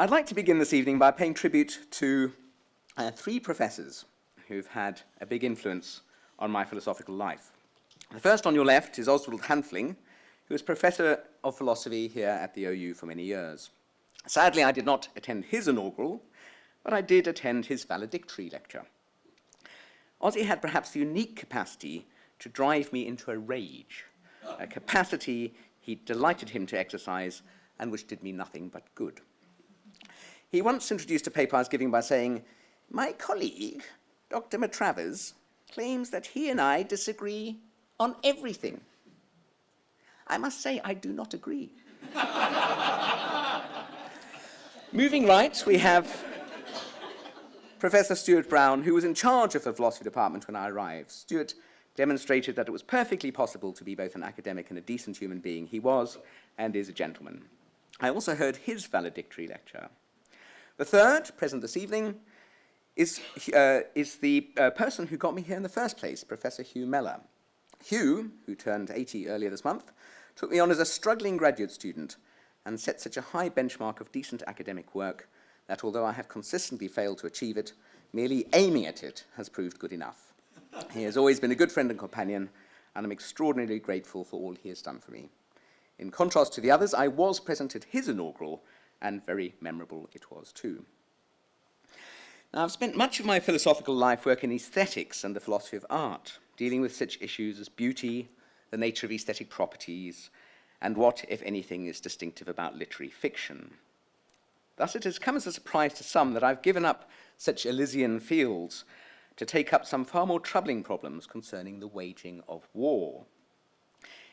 I'd like to begin this evening by paying tribute to uh, three professors who've had a big influence on my philosophical life. The first on your left is Oswald Hanfling, who was professor of philosophy here at the OU for many years. Sadly, I did not attend his inaugural, but I did attend his valedictory lecture. Ozzy had perhaps the unique capacity to drive me into a rage, a capacity he delighted him to exercise and which did me nothing but good. He once introduced a paper I was giving by saying, my colleague, Dr. Matravers, claims that he and I disagree on everything. I must say I do not agree. Moving right, we have Professor Stuart Brown, who was in charge of the philosophy department when I arrived. Stuart demonstrated that it was perfectly possible to be both an academic and a decent human being. He was and is a gentleman. I also heard his valedictory lecture. The third, present this evening, is, uh, is the uh, person who got me here in the first place, Professor Hugh Mellor. Hugh, who turned 80 earlier this month, took me on as a struggling graduate student and set such a high benchmark of decent academic work that although I have consistently failed to achieve it, merely aiming at it has proved good enough. He has always been a good friend and companion, and I'm extraordinarily grateful for all he has done for me. In contrast to the others, I was present at his inaugural, and very memorable it was too. Now, I've spent much of my philosophical life working in aesthetics and the philosophy of art, dealing with such issues as beauty, the nature of aesthetic properties, and what, if anything, is distinctive about literary fiction. Thus it has come as a surprise to some that I've given up such Elysian fields to take up some far more troubling problems concerning the waging of war.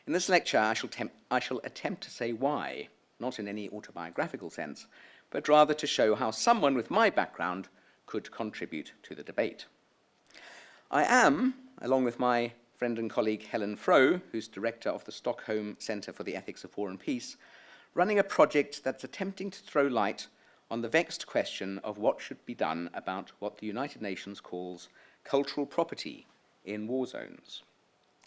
In this lecture, I shall, I shall attempt to say why, not in any autobiographical sense, but rather to show how someone with my background could contribute to the debate. I am, along with my friend and colleague Helen Frowe, who's director of the Stockholm Centre for the Ethics of War and Peace, running a project that's attempting to throw light on the vexed question of what should be done about what the United Nations calls cultural property in war zones.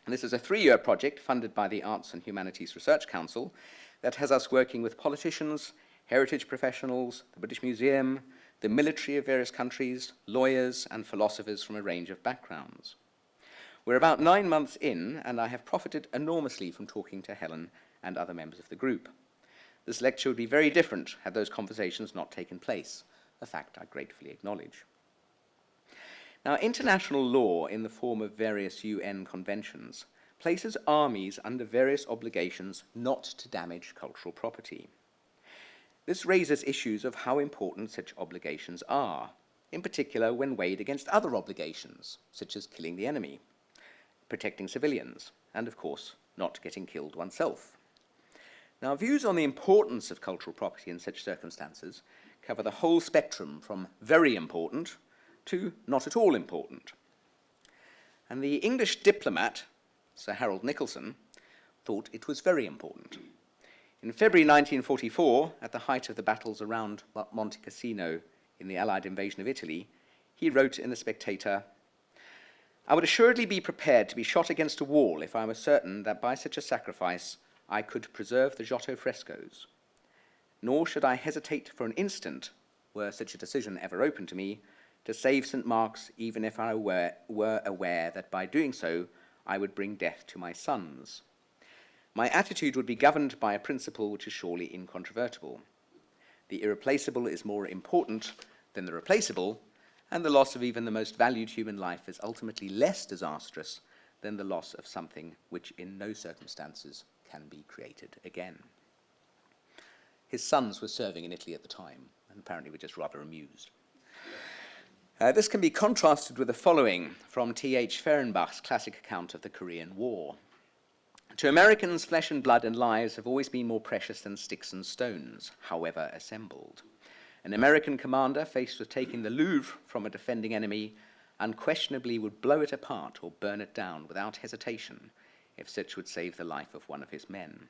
And this is a three-year project funded by the Arts and Humanities Research Council that has us working with politicians, heritage professionals, the British Museum, the military of various countries, lawyers, and philosophers from a range of backgrounds. We're about nine months in, and I have profited enormously from talking to Helen and other members of the group. This lecture would be very different had those conversations not taken place, a fact I gratefully acknowledge. Now, international law in the form of various UN conventions places armies under various obligations not to damage cultural property. This raises issues of how important such obligations are, in particular when weighed against other obligations, such as killing the enemy, protecting civilians, and of course, not getting killed oneself. Now, views on the importance of cultural property in such circumstances cover the whole spectrum from very important to not at all important. And the English diplomat, Sir Harold Nicolson, thought it was very important. In February 1944, at the height of the battles around Monte Cassino in the Allied invasion of Italy, he wrote in The Spectator, I would assuredly be prepared to be shot against a wall if I were certain that by such a sacrifice I could preserve the Giotto frescoes. Nor should I hesitate for an instant, were such a decision ever open to me, to save St. Mark's even if I were, were aware that by doing so I would bring death to my sons. My attitude would be governed by a principle which is surely incontrovertible. The irreplaceable is more important than the replaceable, and the loss of even the most valued human life is ultimately less disastrous than the loss of something which in no circumstances can be created again. His sons were serving in Italy at the time, and apparently were just rather amused. Uh, this can be contrasted with the following from T.H. Fehrenbach's classic account of the Korean War. To Americans, flesh and blood and lives have always been more precious than sticks and stones, however assembled. An American commander faced with taking the Louvre from a defending enemy unquestionably would blow it apart or burn it down without hesitation if such would save the life of one of his men.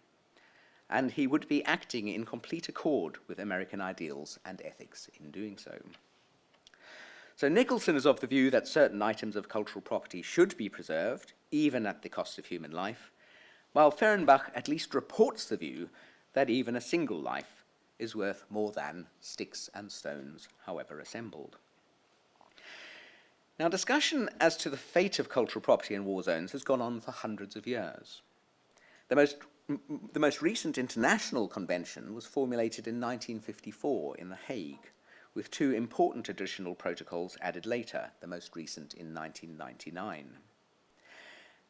And he would be acting in complete accord with American ideals and ethics in doing so. So Nicolson is of the view that certain items of cultural property should be preserved, even at the cost of human life, while Fehrenbach at least reports the view that even a single life is worth more than sticks and stones, however assembled. Now, discussion as to the fate of cultural property in war zones has gone on for hundreds of years. The most, the most recent international convention was formulated in 1954 in The Hague, with two important additional protocols added later, the most recent in 1999.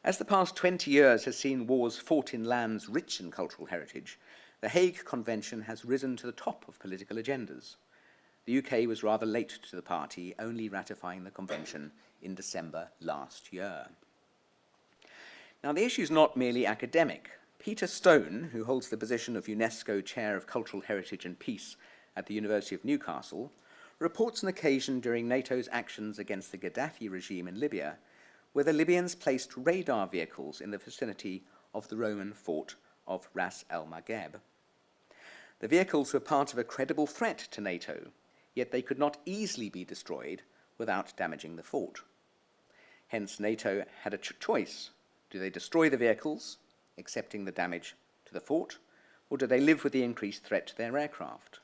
As the past 20 years has seen wars fought in lands rich in cultural heritage, the Hague Convention has risen to the top of political agendas. The UK was rather late to the party, only ratifying the convention in December last year. Now, the issue is not merely academic. Peter Stone, who holds the position of UNESCO Chair of Cultural Heritage and Peace at the University of Newcastle, reports an occasion during NATO's actions against the Gaddafi regime in Libya where the Libyans placed radar vehicles in the vicinity of the Roman fort of Ras el Maghreb. The vehicles were part of a credible threat to NATO, yet they could not easily be destroyed without damaging the fort. Hence, NATO had a ch choice. Do they destroy the vehicles, accepting the damage to the fort, or do they live with the increased threat to their aircraft?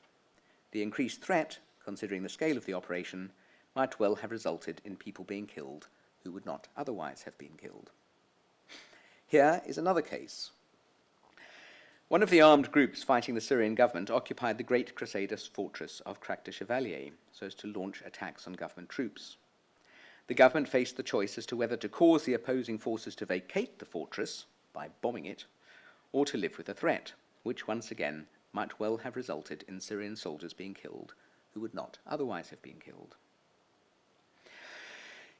The increased threat, considering the scale of the operation, might well have resulted in people being killed who would not otherwise have been killed. Here is another case one of the armed groups fighting the Syrian government occupied the great Crusaders' fortress of Krak des Chevaliers so as to launch attacks on government troops. The government faced the choice as to whether to cause the opposing forces to vacate the fortress by bombing it or to live with the threat, which once again might well have resulted in Syrian soldiers being killed who would not otherwise have been killed.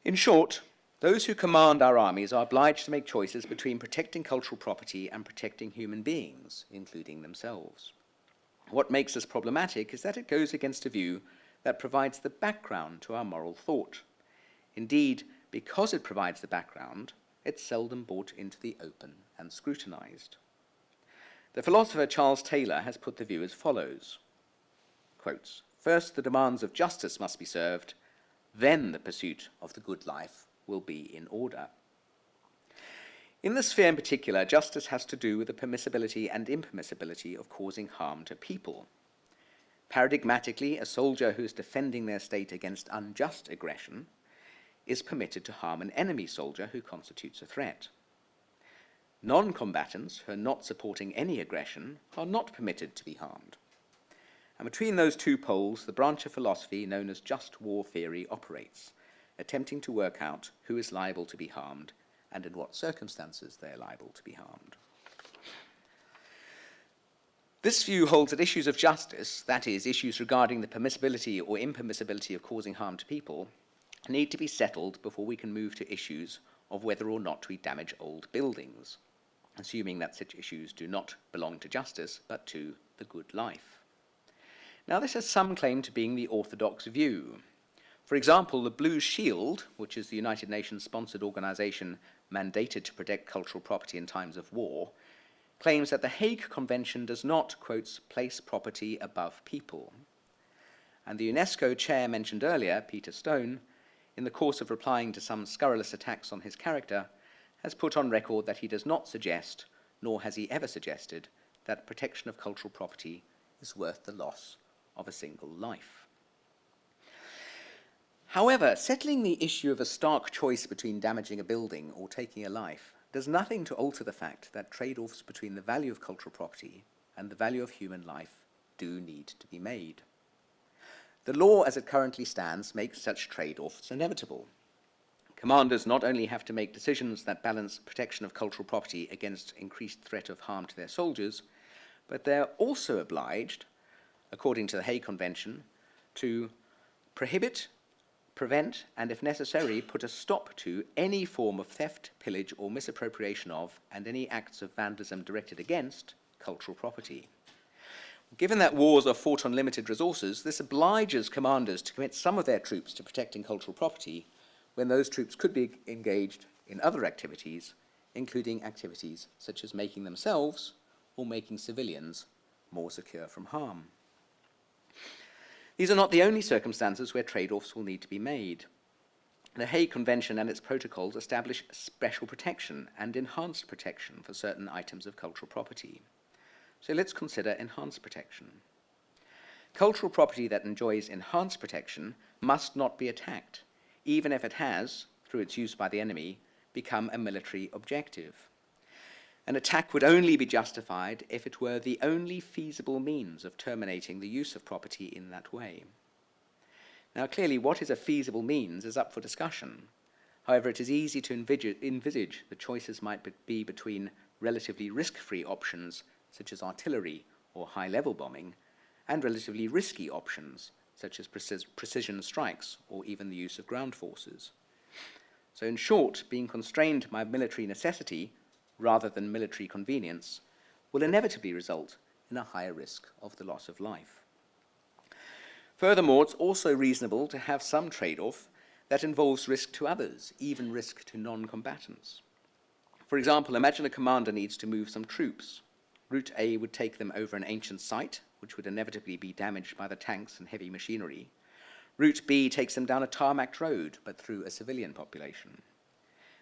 In short, those who command our armies are obliged to make choices between protecting cultural property and protecting human beings, including themselves. What makes this problematic is that it goes against a view that provides the background to our moral thought. Indeed, because it provides the background, it's seldom brought into the open and scrutinized. The philosopher Charles Taylor has put the view as follows, quotes, First, the demands of justice must be served, then the pursuit of the good life will be in order. In this sphere in particular, justice has to do with the permissibility and impermissibility of causing harm to people. Paradigmatically, a soldier who is defending their state against unjust aggression is permitted to harm an enemy soldier who constitutes a threat. Non-combatants who are not supporting any aggression are not permitted to be harmed. And between those two poles, the branch of philosophy known as just war theory operates, attempting to work out who is liable to be harmed and in what circumstances they are liable to be harmed. This view holds that issues of justice, that is, issues regarding the permissibility or impermissibility of causing harm to people, need to be settled before we can move to issues of whether or not we damage old buildings, assuming that such issues do not belong to justice, but to the good life. Now, this has some claim to being the orthodox view, for example, the Blue Shield, which is the United Nations sponsored organization mandated to protect cultural property in times of war, claims that the Hague Convention does not, quotes, place property above people. And the UNESCO chair mentioned earlier, Peter Stone, in the course of replying to some scurrilous attacks on his character, has put on record that he does not suggest, nor has he ever suggested, that protection of cultural property is worth the loss of a single life. However, settling the issue of a stark choice between damaging a building or taking a life does nothing to alter the fact that trade-offs between the value of cultural property and the value of human life do need to be made. The law as it currently stands makes such trade-offs inevitable. Commanders not only have to make decisions that balance protection of cultural property against increased threat of harm to their soldiers, but they're also obliged, according to the Hague Convention, to prohibit prevent, and if necessary, put a stop to any form of theft, pillage, or misappropriation of, and any acts of vandalism directed against, cultural property. Given that wars are fought on limited resources, this obliges commanders to commit some of their troops to protecting cultural property when those troops could be engaged in other activities, including activities such as making themselves or making civilians more secure from harm. These are not the only circumstances where trade-offs will need to be made. The Hague Convention and its protocols establish special protection and enhanced protection for certain items of cultural property. So let's consider enhanced protection. cultural property that enjoys enhanced protection must not be attacked, even if it has, through its use by the enemy, become a military objective. An attack would only be justified if it were the only feasible means of terminating the use of property in that way. Now, clearly, what is a feasible means is up for discussion. However, it is easy to envisage the choices might be between relatively risk-free options, such as artillery or high-level bombing, and relatively risky options, such as precis precision strikes or even the use of ground forces. So in short, being constrained by military necessity rather than military convenience will inevitably result in a higher risk of the loss of life. Furthermore, it's also reasonable to have some trade-off that involves risk to others, even risk to non-combatants. For example, imagine a commander needs to move some troops. Route A would take them over an ancient site, which would inevitably be damaged by the tanks and heavy machinery. Route B takes them down a tarmacked road, but through a civilian population.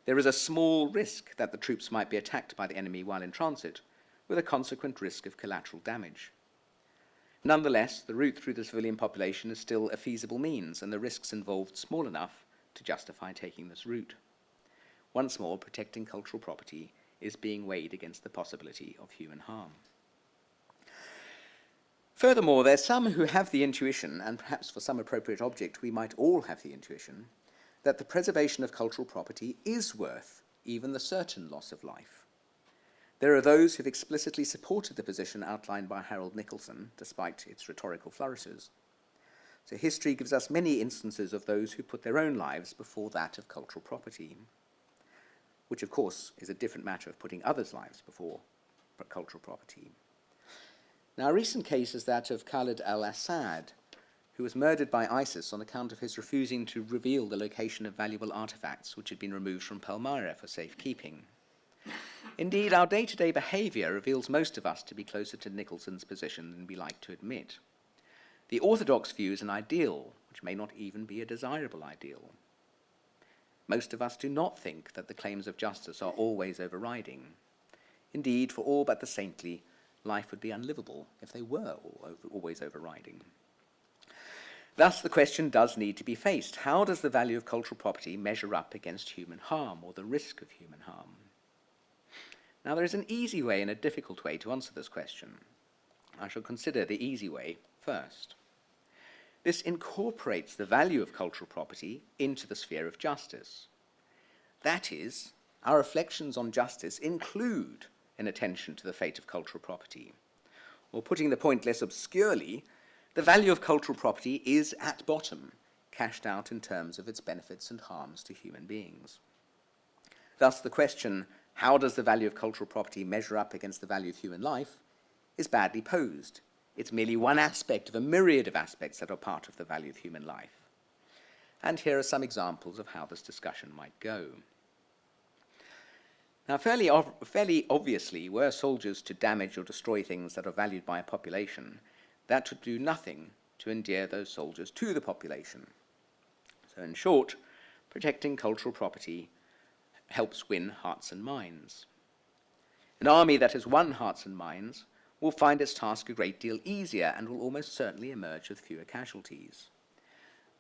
There is a small risk that the troops might be attacked by the enemy while in transit, with a consequent risk of collateral damage. Nonetheless, the route through the civilian population is still a feasible means, and the risks involved small enough to justify taking this route. Once more, protecting cultural property is being weighed against the possibility of human harm. Furthermore, there's some who have the intuition, and perhaps for some appropriate object we might all have the intuition, that the preservation of cultural property is worth even the certain loss of life. There are those who've explicitly supported the position outlined by Harold Nicolson, despite its rhetorical flourishes. So history gives us many instances of those who put their own lives before that of cultural property, which of course is a different matter of putting others' lives before cultural property. Now, a recent case is that of Khalid al-Assad, who was murdered by ISIS on account of his refusing to reveal the location of valuable artifacts which had been removed from Palmyra for safekeeping. Indeed, our day-to-day -day behaviour reveals most of us to be closer to Nicolson's position than we like to admit. The orthodox view is an ideal, which may not even be a desirable ideal. Most of us do not think that the claims of justice are always overriding. Indeed, for all but the saintly, life would be unlivable if they were always overriding. Thus, the question does need to be faced. How does the value of cultural property measure up against human harm or the risk of human harm? Now, there is an easy way and a difficult way to answer this question. I shall consider the easy way first. This incorporates the value of cultural property into the sphere of justice. That is, our reflections on justice include an attention to the fate of cultural property. Or putting the point less obscurely, the value of cultural property is, at bottom, cashed out in terms of its benefits and harms to human beings. Thus, the question, how does the value of cultural property measure up against the value of human life, is badly posed. It's merely one aspect of a myriad of aspects that are part of the value of human life. And here are some examples of how this discussion might go. Now, fairly, fairly obviously, were soldiers to damage or destroy things that are valued by a population, that would do nothing to endear those soldiers to the population. So in short, protecting cultural property helps win hearts and minds. An army that has won hearts and minds will find its task a great deal easier and will almost certainly emerge with fewer casualties.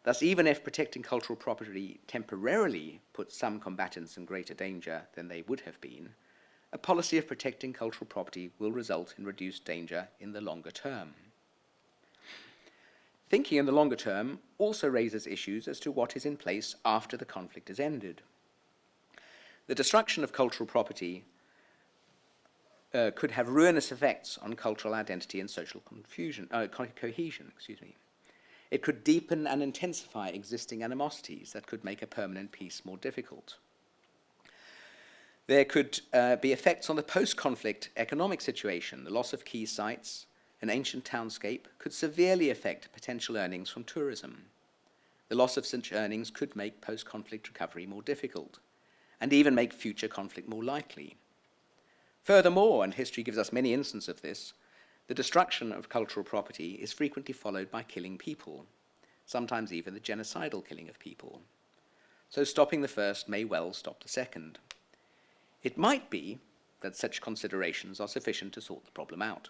Thus, even if protecting cultural property temporarily puts some combatants in greater danger than they would have been, a policy of protecting cultural property will result in reduced danger in the longer term. Thinking in the longer term also raises issues as to what is in place after the conflict is ended. The destruction of cultural property uh, could have ruinous effects on cultural identity and social confusion, uh, co cohesion. Excuse me. It could deepen and intensify existing animosities that could make a permanent peace more difficult. There could uh, be effects on the post-conflict economic situation. The loss of key sites, an ancient townscape, could severely affect potential earnings from tourism. The loss of such earnings could make post-conflict recovery more difficult and even make future conflict more likely. Furthermore, and history gives us many instances of this, the destruction of cultural property is frequently followed by killing people, sometimes even the genocidal killing of people. So stopping the first may well stop the second. It might be that such considerations are sufficient to sort the problem out,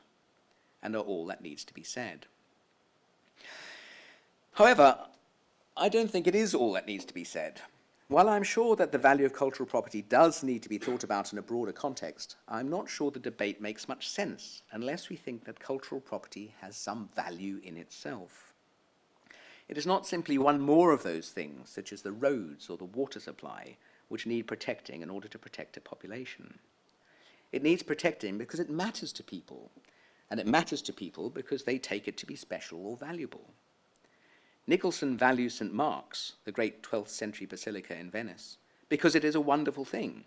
and are all that needs to be said. However, I don't think it is all that needs to be said. While I'm sure that the value of cultural property does need to be thought about in a broader context, I'm not sure the debate makes much sense unless we think that cultural property has some value in itself. It is not simply one more of those things, such as the roads or the water supply, which need protecting in order to protect a population. It needs protecting because it matters to people, and it matters to people because they take it to be special or valuable. Nicolson values St. Mark's, the great 12th century basilica in Venice, because it is a wonderful thing,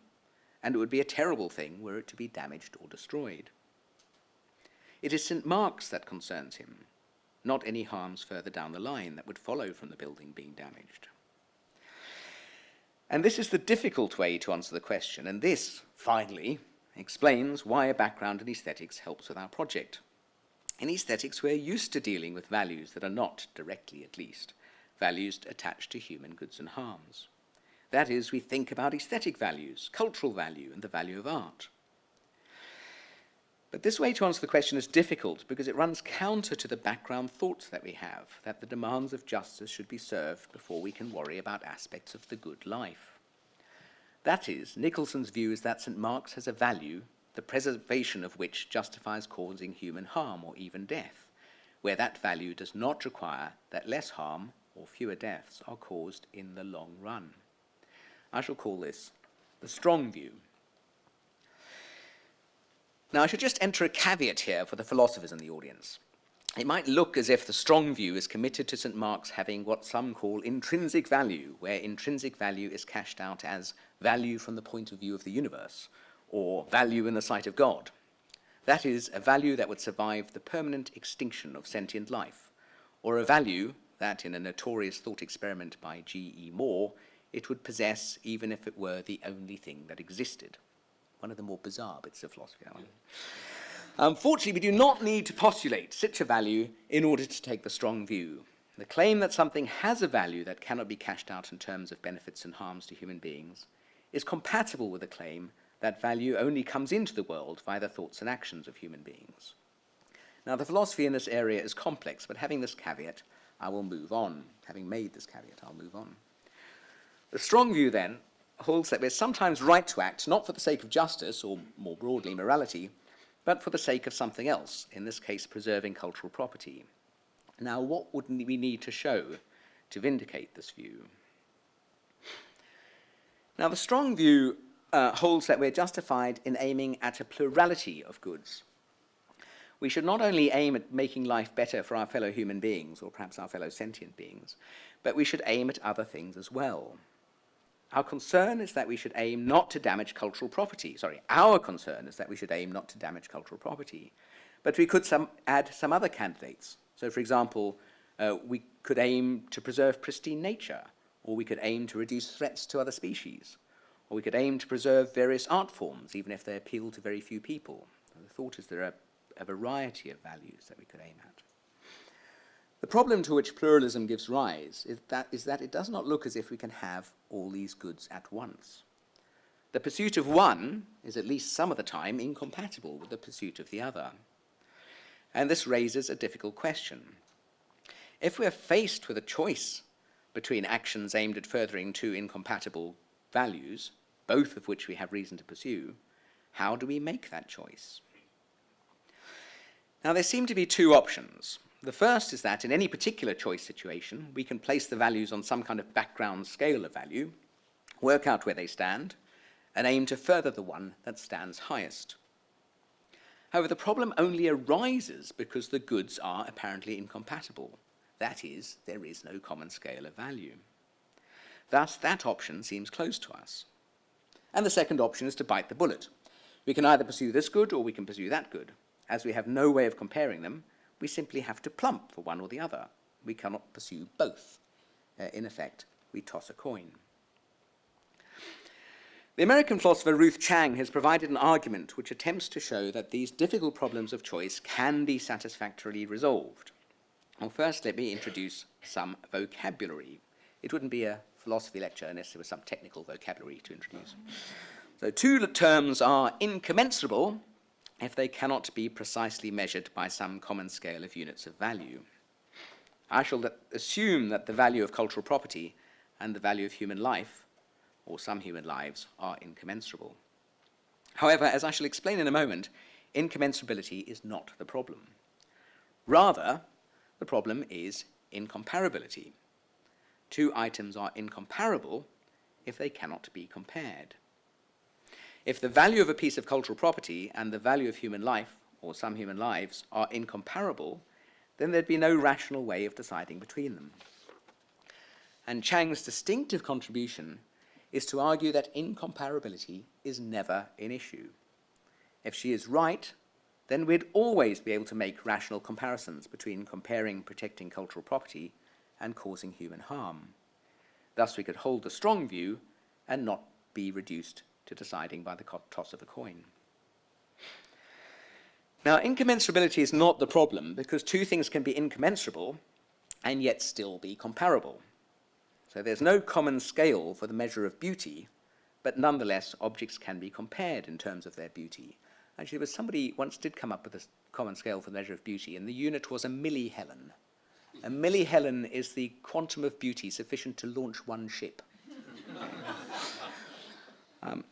and it would be a terrible thing were it to be damaged or destroyed. It is St. Mark's that concerns him, not any harms further down the line that would follow from the building being damaged. And this is the difficult way to answer the question, and this, finally, explains why a background in aesthetics helps with our project. In aesthetics, we're used to dealing with values that are not, directly at least, values attached to human goods and harms. That is, we think about aesthetic values, cultural value, and the value of art. But this way to answer the question is difficult because it runs counter to the background thoughts that we have, that the demands of justice should be served before we can worry about aspects of the good life. That is, Nicolson's view is that St. Mark's has a value the preservation of which justifies causing human harm or even death, where that value does not require that less harm or fewer deaths are caused in the long run. I shall call this the strong view. Now, I should just enter a caveat here for the philosophers in the audience. It might look as if the strong view is committed to St. Mark's having what some call intrinsic value, where intrinsic value is cashed out as value from the point of view of the universe, or value in the sight of God. That is, a value that would survive the permanent extinction of sentient life, or a value that, in a notorious thought experiment by G.E. Moore, it would possess even if it were the only thing that existed. One of the more bizarre bits of philosophy. Unfortunately, we do not need to postulate such a value in order to take the strong view. The claim that something has a value that cannot be cashed out in terms of benefits and harms to human beings is compatible with the claim that value only comes into the world via the thoughts and actions of human beings. Now, the philosophy in this area is complex, but having this caveat, I will move on. Having made this caveat, I'll move on. The strong view, then, holds that we're sometimes right to act not for the sake of justice, or more broadly, morality, but for the sake of something else, in this case, preserving cultural property. Now, what would we need to show to vindicate this view? Now, the strong view uh, holds that we're justified in aiming at a plurality of goods. We should not only aim at making life better for our fellow human beings, or perhaps our fellow sentient beings, but we should aim at other things as well. Our concern is that we should aim not to damage cultural property. Sorry, our concern is that we should aim not to damage cultural property. But we could some, add some other candidates. So, for example, uh, we could aim to preserve pristine nature, or we could aim to reduce threats to other species, or we could aim to preserve various art forms, even if they appeal to very few people. the thought is there are a variety of values that we could aim at. The problem to which pluralism gives rise is that, is that it does not look as if we can have all these goods at once. The pursuit of one is at least some of the time incompatible with the pursuit of the other. And this raises a difficult question. If we're faced with a choice between actions aimed at furthering two incompatible values, both of which we have reason to pursue, how do we make that choice? Now, there seem to be two options. The first is that in any particular choice situation, we can place the values on some kind of background scale of value, work out where they stand, and aim to further the one that stands highest. However, the problem only arises because the goods are apparently incompatible. That is, there is no common scale of value. Thus, that option seems close to us. And the second option is to bite the bullet. We can either pursue this good or we can pursue that good. As we have no way of comparing them, we simply have to plump for one or the other. We cannot pursue both. Uh, in effect, we toss a coin. The American philosopher Ruth Chang has provided an argument which attempts to show that these difficult problems of choice can be satisfactorily resolved. Well, first, let me introduce some vocabulary. It wouldn't be a philosophy lecture unless there was some technical vocabulary to introduce. So two terms are incommensurable if they cannot be precisely measured by some common scale of units of value. I shall assume that the value of cultural property and the value of human life, or some human lives, are incommensurable. However, as I shall explain in a moment, incommensurability is not the problem. Rather, the problem is incomparability. Two items are incomparable if they cannot be compared. If the value of a piece of cultural property and the value of human life, or some human lives, are incomparable, then there'd be no rational way of deciding between them. And Chang's distinctive contribution is to argue that incomparability is never an issue. If she is right, then we'd always be able to make rational comparisons between comparing protecting cultural property and causing human harm. Thus we could hold the strong view and not be reduced to deciding by the toss of a coin. Now, incommensurability is not the problem because two things can be incommensurable and yet still be comparable. So there's no common scale for the measure of beauty, but nonetheless objects can be compared in terms of their beauty. Actually, there was somebody once did come up with a common scale for the measure of beauty, and the unit was a millihelen. A millihelen is the quantum of beauty sufficient to launch one ship. um,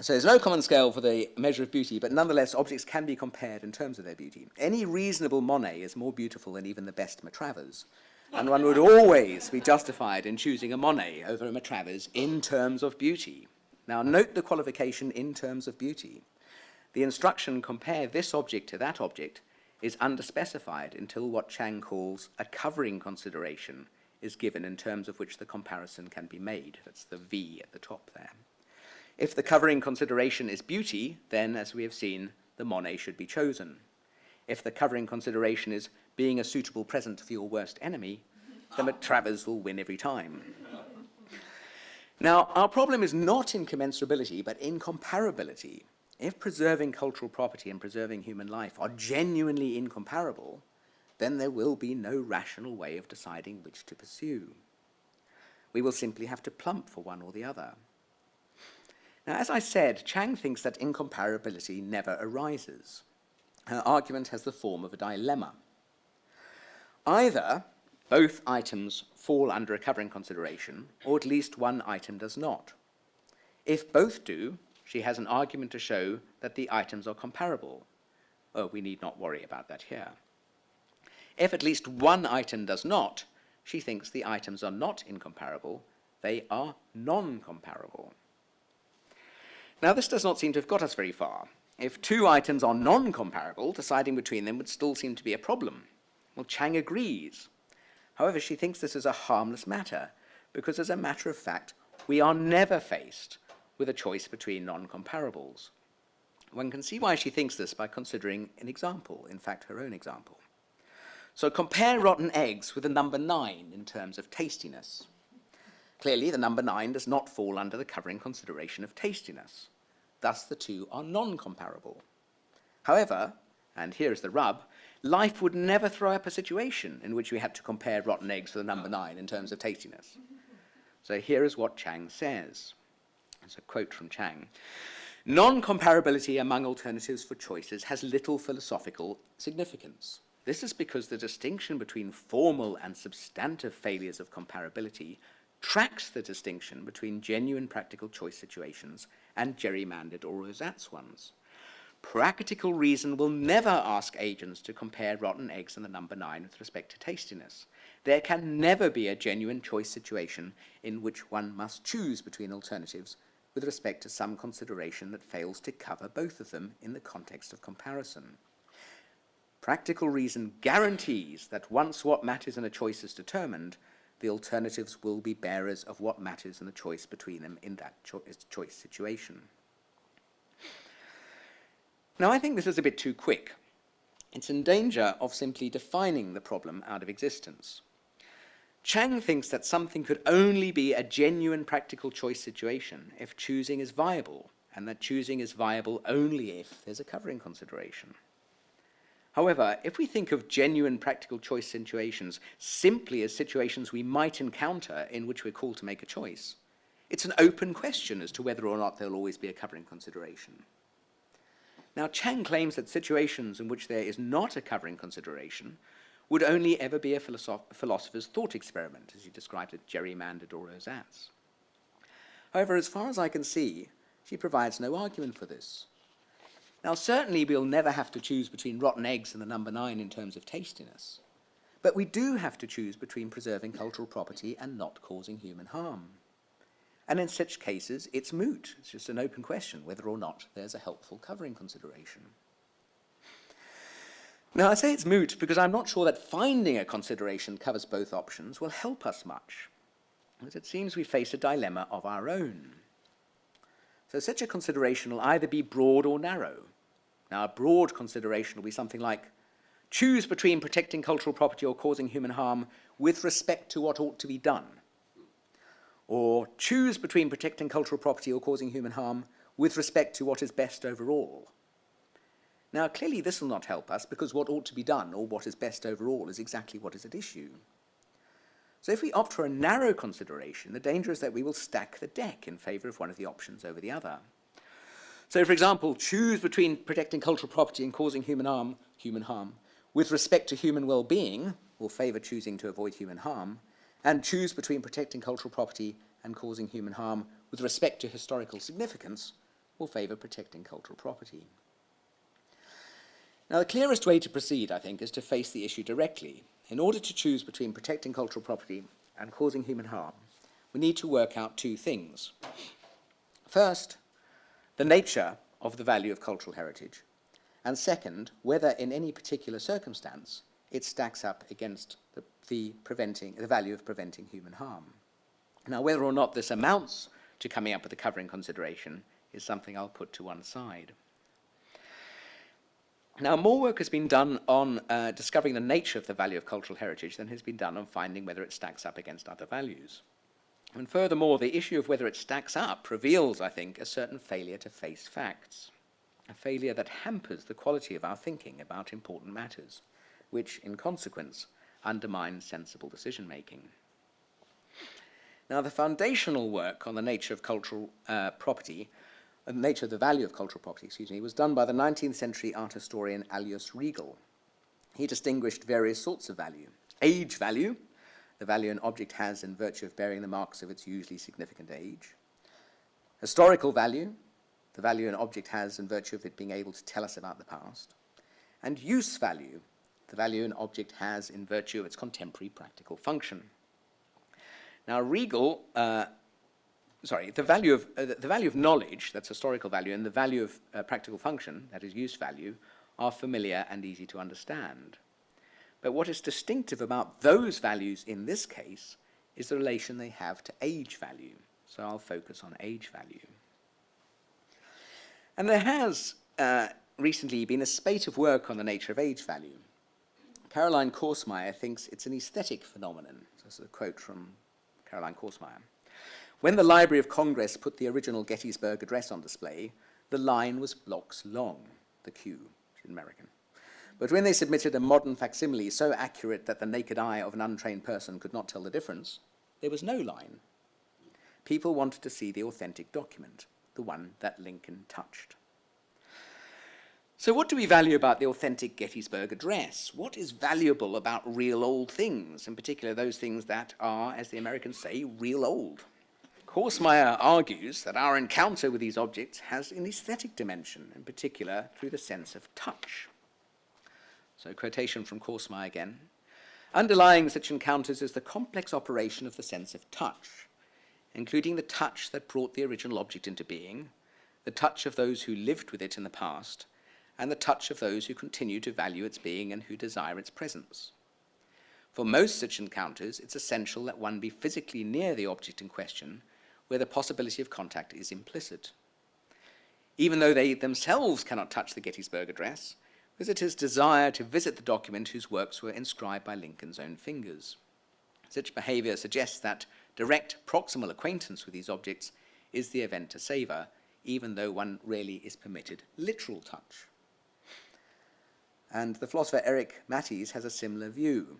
so there's no common scale for the measure of beauty, but nonetheless objects can be compared in terms of their beauty. Any reasonable Monet is more beautiful than even the best Matravers, and one would always be justified in choosing a Monet over a Matravers in terms of beauty. Now note the qualification in terms of beauty. The instruction compare this object to that object is underspecified until what Chang calls a covering consideration is given in terms of which the comparison can be made. That's the V at the top there. If the covering consideration is beauty, then, as we have seen, the Monet should be chosen. If the covering consideration is being a suitable present for your worst enemy, the Travers will win every time. Now, our problem is not in commensurability, but incomparability. If preserving cultural property and preserving human life are genuinely incomparable, then there will be no rational way of deciding which to pursue. We will simply have to plump for one or the other. Now, as I said, Chang thinks that incomparability never arises. Her argument has the form of a dilemma. Either both items fall under a covering consideration, or at least one item does not. If both do, she has an argument to show that the items are comparable. Oh, we need not worry about that here. If at least one item does not, she thinks the items are not incomparable, they are non-comparable. Now this does not seem to have got us very far. If two items are non-comparable, deciding between them would still seem to be a problem. Well, Chang agrees. However, she thinks this is a harmless matter, because as a matter of fact, we are never faced with a choice between non-comparables. One can see why she thinks this by considering an example, in fact her own example. So compare rotten eggs with the number 9 in terms of tastiness. Clearly, the number 9 does not fall under the covering consideration of tastiness. Thus, the two are non-comparable. However, and here is the rub, life would never throw up a situation in which we had to compare rotten eggs with the number 9 in terms of tastiness. So here is what Chang says. It's a quote from Chang. Non-comparability among alternatives for choices has little philosophical significance. This is because the distinction between formal and substantive failures of comparability tracks the distinction between genuine practical choice situations and gerrymandered or ersatz ones. Practical reason will never ask agents to compare rotten eggs and the number 9 with respect to tastiness. There can never be a genuine choice situation in which one must choose between alternatives with respect to some consideration that fails to cover both of them in the context of comparison. Practical reason guarantees that once what matters in a choice is determined, the alternatives will be bearers of what matters in the choice between them in that cho choice situation. Now, I think this is a bit too quick. It's in danger of simply defining the problem out of existence. Chang thinks that something could only be a genuine practical choice situation if choosing is viable, and that choosing is viable only if there's a covering consideration. However, if we think of genuine practical choice situations simply as situations we might encounter in which we're called to make a choice, it's an open question as to whether or not there'll always be a covering consideration. Now, Chang claims that situations in which there is not a covering consideration would only ever be a philosoph philosopher's thought experiment, as you described it, gerrymandered or ersatz. However, as far as I can see, she provides no argument for this. Now, certainly we'll never have to choose between rotten eggs and the number nine in terms of tastiness, but we do have to choose between preserving cultural property and not causing human harm. And in such cases, it's moot. It's just an open question whether or not there's a helpful covering consideration. Now, I say it's moot because I'm not sure that finding a consideration covers both options will help us much, as it seems we face a dilemma of our own. So such a consideration will either be broad or narrow. Now, a broad consideration will be something like, choose between protecting cultural property or causing human harm with respect to what ought to be done. Or choose between protecting cultural property or causing human harm with respect to what is best overall. Now, clearly this will not help us because what ought to be done or what is best overall is exactly what is at issue. So if we opt for a narrow consideration, the danger is that we will stack the deck in favour of one of the options over the other. So, for example, choose between protecting cultural property and causing human harm, human harm with respect to human well-being, will favour choosing to avoid human harm, and choose between protecting cultural property and causing human harm with respect to historical significance, will favour protecting cultural property. Now, the clearest way to proceed, I think, is to face the issue directly. In order to choose between protecting cultural property and causing human harm, we need to work out two things. First, the nature of the value of cultural heritage, and second, whether in any particular circumstance it stacks up against the, the, preventing, the value of preventing human harm. Now, whether or not this amounts to coming up with a covering consideration is something I'll put to one side. Now, more work has been done on uh, discovering the nature of the value of cultural heritage than has been done on finding whether it stacks up against other values. And furthermore, the issue of whether it stacks up reveals, I think, a certain failure to face facts, a failure that hampers the quality of our thinking about important matters, which, in consequence, undermines sensible decision-making. Now, the foundational work on the nature of cultural uh, property the nature of the value of cultural property, excuse me, was done by the 19th century art historian Alois Riegl. He distinguished various sorts of value. Age value, the value an object has in virtue of bearing the marks of its usually significant age. Historical value, the value an object has in virtue of it being able to tell us about the past. And use value, the value an object has in virtue of its contemporary practical function. Now, Riegl uh, sorry, the value of, uh, the value of knowledge, that's historical value, and the value of uh, practical function, that is use value, are familiar and easy to understand. But what is distinctive about those values in this case is the relation they have to age value. So I'll focus on age value. And there has uh, recently been a spate of work on the nature of age value. Caroline Korsmeyer thinks it's an aesthetic phenomenon. So This is a quote from Caroline Korsmeyer. When the Library of Congress put the original Gettysburg Address on display, the line was blocks long, the Q, is American. But when they submitted a modern facsimile so accurate that the naked eye of an untrained person could not tell the difference, there was no line. People wanted to see the authentic document, the one that Lincoln touched. So what do we value about the authentic Gettysburg Address? What is valuable about real old things, in particular those things that are, as the Americans say, real old? Korsmeyer argues that our encounter with these objects has an aesthetic dimension, in particular through the sense of touch. So quotation from Korsmeyer again. Underlying such encounters is the complex operation of the sense of touch, including the touch that brought the original object into being, the touch of those who lived with it in the past, and the touch of those who continue to value its being and who desire its presence. For most such encounters, it's essential that one be physically near the object in question where the possibility of contact is implicit. Even though they themselves cannot touch the Gettysburg Address, visitors desire to visit the document whose works were inscribed by Lincoln's own fingers. Such behavior suggests that direct proximal acquaintance with these objects is the event to savor, even though one rarely is permitted literal touch. And the philosopher Eric Matthes has a similar view.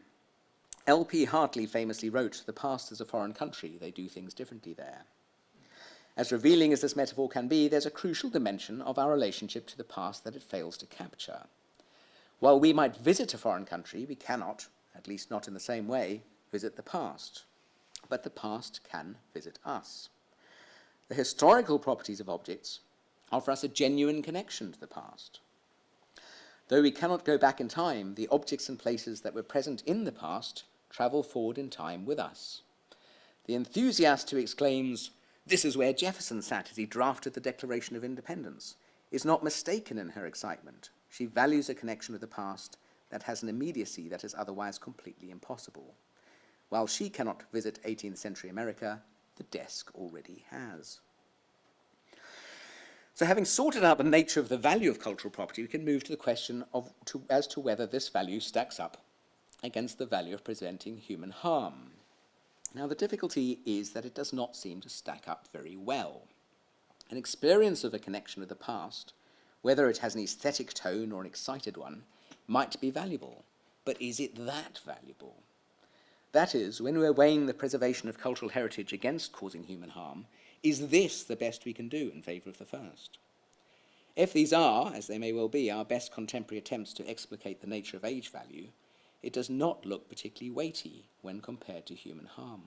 L.P. Hartley famously wrote, the past is a foreign country, they do things differently there. As revealing as this metaphor can be, there's a crucial dimension of our relationship to the past that it fails to capture. While we might visit a foreign country, we cannot, at least not in the same way, visit the past, but the past can visit us. The historical properties of objects offer us a genuine connection to the past. Though we cannot go back in time, the objects and places that were present in the past travel forward in time with us. The enthusiast who exclaims, this is where Jefferson sat as he drafted the Declaration of Independence, is not mistaken in her excitement. She values a connection with the past that has an immediacy that is otherwise completely impossible. While she cannot visit 18th century America, the desk already has. So having sorted out the nature of the value of cultural property, we can move to the question of to, as to whether this value stacks up against the value of preventing human harm. Now the difficulty is that it does not seem to stack up very well. An experience of a connection with the past, whether it has an aesthetic tone or an excited one, might be valuable, but is it that valuable? That is, when we're weighing the preservation of cultural heritage against causing human harm, is this the best we can do in favour of the first? If these are, as they may well be, our best contemporary attempts to explicate the nature of age value, it does not look particularly weighty when compared to human harm.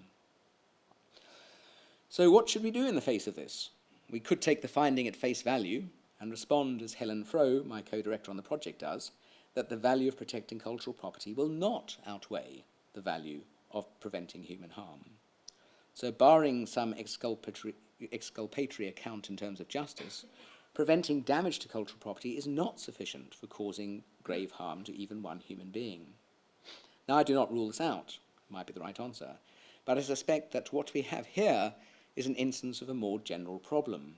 So what should we do in the face of this? We could take the finding at face value and respond as Helen Frowe, my co-director on the project, does, that the value of protecting cultural property will not outweigh the value of preventing human harm. So barring some exculpatory, exculpatory account in terms of justice, preventing damage to cultural property is not sufficient for causing grave harm to even one human being. Now, I do not rule this out, might be the right answer, but I suspect that what we have here is an instance of a more general problem.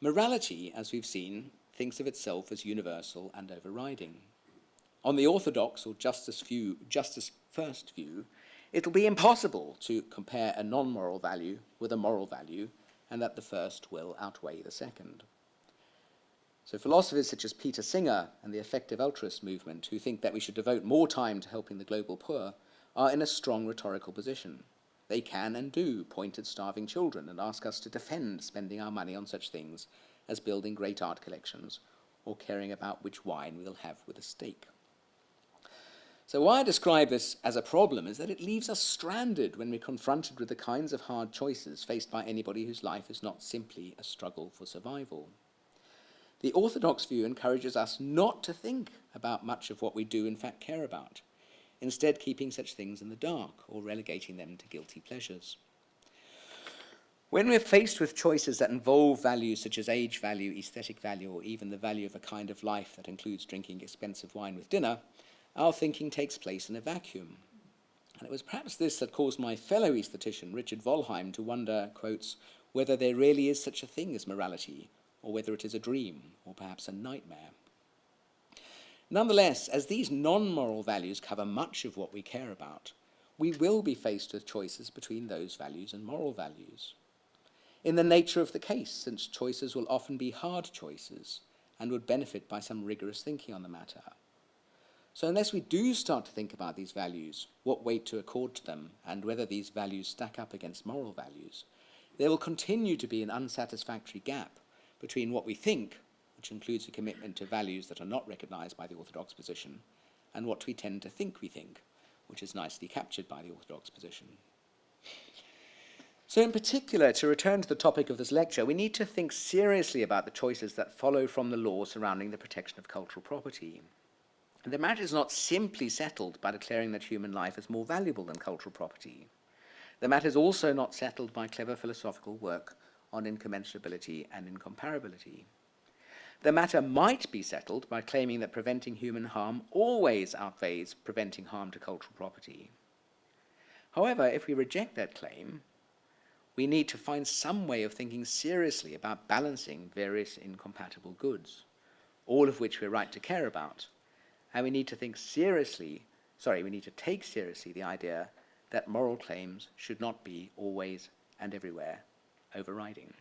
Morality, as we've seen, thinks of itself as universal and overriding. On the orthodox or justice, view, justice first view, it'll be impossible to compare a non-moral value with a moral value and that the first will outweigh the second. So philosophers such as Peter Singer and the effective altruist movement, who think that we should devote more time to helping the global poor, are in a strong rhetorical position. They can and do point at starving children and ask us to defend spending our money on such things as building great art collections or caring about which wine we'll have with a steak. So why I describe this as a problem is that it leaves us stranded when we're confronted with the kinds of hard choices faced by anybody whose life is not simply a struggle for survival. The orthodox view encourages us not to think about much of what we do in fact care about, instead keeping such things in the dark or relegating them to guilty pleasures. When we're faced with choices that involve values such as age value, aesthetic value, or even the value of a kind of life that includes drinking expensive wine with dinner, our thinking takes place in a vacuum. And it was perhaps this that caused my fellow aesthetician, Richard Wollheim, to wonder, quotes, whether there really is such a thing as morality, or whether it is a dream, or perhaps a nightmare. Nonetheless, as these non-moral values cover much of what we care about, we will be faced with choices between those values and moral values. In the nature of the case, since choices will often be hard choices and would benefit by some rigorous thinking on the matter. So unless we do start to think about these values, what weight to accord to them, and whether these values stack up against moral values, there will continue to be an unsatisfactory gap between what we think, which includes a commitment to values that are not recognized by the orthodox position, and what we tend to think we think, which is nicely captured by the orthodox position. So in particular, to return to the topic of this lecture, we need to think seriously about the choices that follow from the law surrounding the protection of cultural property. And the matter is not simply settled by declaring that human life is more valuable than cultural property. The matter is also not settled by clever philosophical work on incommensurability and incomparability. The matter might be settled by claiming that preventing human harm always outweighs preventing harm to cultural property. However, if we reject that claim, we need to find some way of thinking seriously about balancing various incompatible goods, all of which we're right to care about. And we need to think seriously, sorry, we need to take seriously the idea that moral claims should not be always and everywhere overriding.